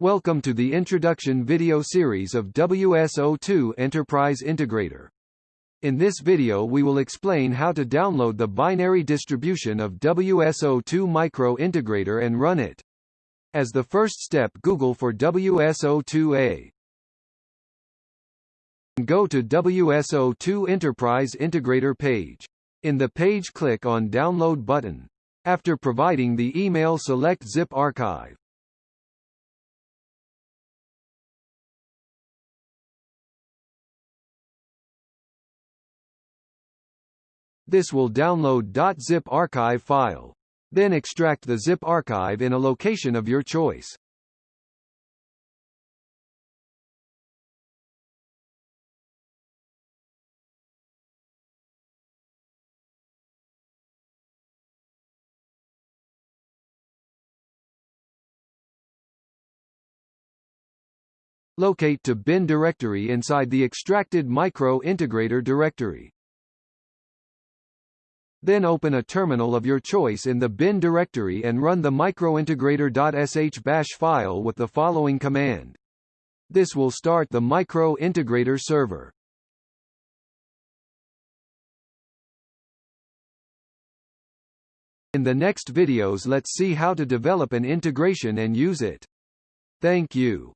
Welcome to the introduction video series of WSO2 Enterprise Integrator. In this video we will explain how to download the binary distribution of WSO2 Micro Integrator and run it. As the first step Google for WSO2A. Go to WSO2 Enterprise Integrator page. In the page click on Download button. After providing the email select Zip Archive. This will download .zip archive file. Then extract the zip archive in a location of your choice. Locate to bin directory inside the extracted micro integrator directory. Then open a terminal of your choice in the bin directory and run the microintegrator.sh bash file with the following command. This will start the micro integrator server. In the next videos let's see how to develop an integration and use it. Thank you.